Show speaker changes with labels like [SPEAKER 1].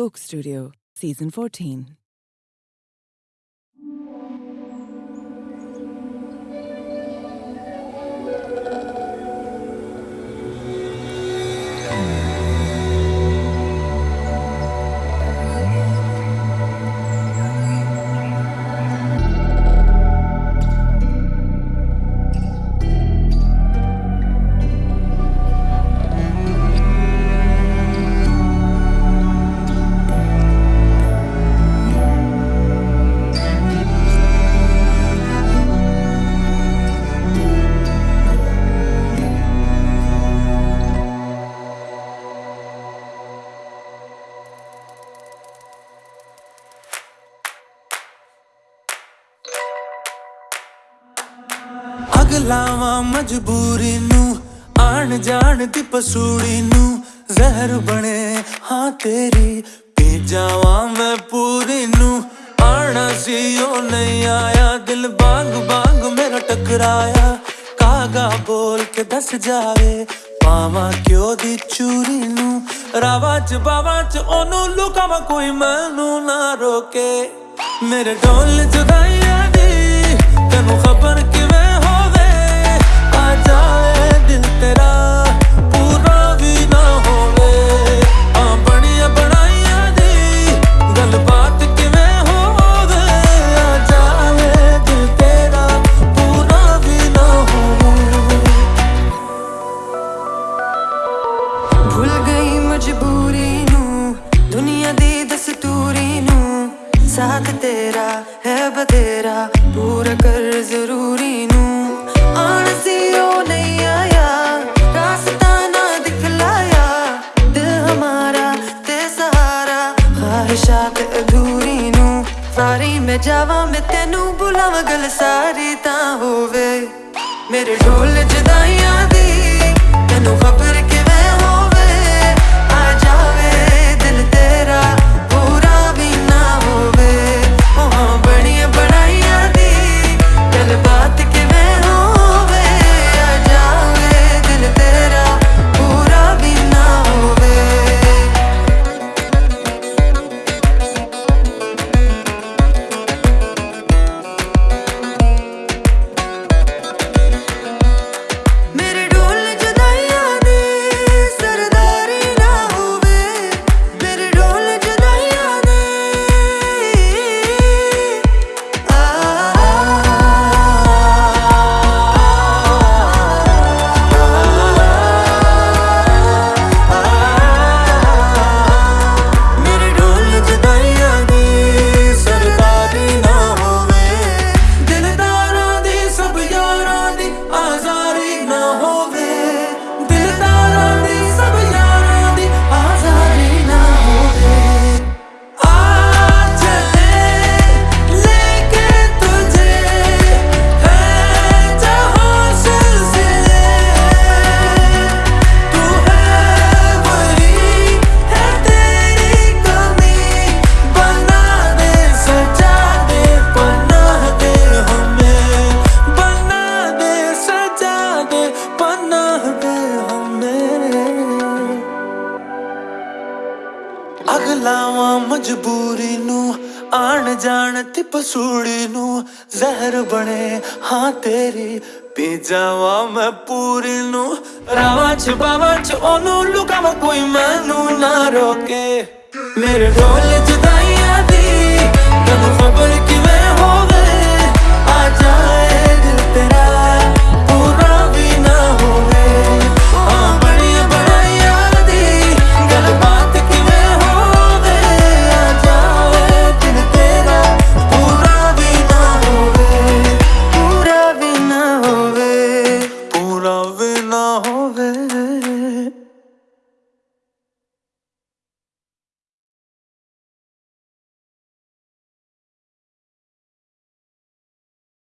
[SPEAKER 1] Coke Studio, Season 14.
[SPEAKER 2] ਲਾਵਾਂ ਮਜਬੂਰੀ ਨੂੰ, ਆਣ ਜਾਣ ਦੀ ਪਸੂੜੀ ਨੂੰ। ਜ਼ਹਿਰ ਬਣੇ, ਹਾਂ ਤੇਰੀ ਪੀ ਜਾਵਾਂ ਮੈਂ ਪੂਰੀ ਨੂੰ। ਆਣਾ ਸੀ, ਉਹ ਨਹੀਂ ਆਇਆ, ਦਿਲ ਬਾਗ ਬਾਗ ਮੇਰਾ ਟਕਰਾਇਆ। ਕਾਗਾ ਬੋਲ ਕੇ ਦੱਸ ਜਾਵੇ, ਪਾਵਾਂ ਕਿਉਂ ਦੀ ਚੂਰੀ ਨੂੰ? ਰਾਵਾਂ ਚ ਬਾਵਾਂ ਚ ਉਹਨੂੰ ਲੁਕਾਵਾਂ ਕੋਈ ਮੈਨੂੰ ਨਾ ਰੋਕੇ। ਮੇਰੇ ਢੋਲ ਜੁਦਾਈਆਂ ਦੀ, ਤੈਨੂੰ ਖਬਰ
[SPEAKER 3] ਮਜਬੂਰੀ ਨੂੰ, ਦੁਨੀਆ ਦੀ ਦਸਤੂਰੀ ਨੂੰ। ਸਾਥ ਤੇਰਾ ਹੈ ਬਤੇਰਾ ਪੂਰਾ ਕਰ ਜ਼ਰੂਰੀ ਨੂੰ। ਆਣ ਸੀ ਨਹੀਂ ਆਇਆ, ਰਾਸਤਾ ਨਾ ਦਿਖਲਾਇਆ। ਦਿਲ ਹਮਾਰਾ ਤੇ ਸਹਾਰਾ, ਖਾਹਿਸ਼ਾਤ ਅਧੂਰੀ ਨੂੰ। ਸਾਰੀ ਮੈਂ ਜਾਵਾਂ, ਮੈਂ ਤੈਨੂੰ ਬੁਲਾਵਾਂ, ਗੱਲ ਸਾਰੀ ਤਾਂ ਹੋਵੇ। ਮੇਰੇ ਢੋਲ ਜਦਾਈਆਂ ਦੀ, ਤੈਨੂੰ ਖਬਰ
[SPEAKER 2] ਅਗਲਾਵਾਂ ਮਜਬੂਰੀ ਨੂੰ, ਆਣ ਜਾਣ ਤੇ ਪਸੂੜੀ ਨੂੰ, ਜ਼ਹਿਰ ਬਣੇ, ਹਾਂ ਤੇਰੀ ਪੀ ਜਾਵਾਂ ਮੈਂ ਪੂਰੀ ਨੂੰ। ਰਾਵਾਂ ਚ ਬਾਵਾਂ ਚ ਉਹਨੂੰ ਲੁਕਾਵਾਂ ਕੋਈ ਮੈਨੂੰ ਨਾ ਰੋਕੇ। ਮੇਰੇ ਢੋਲ ਜੁਦਾ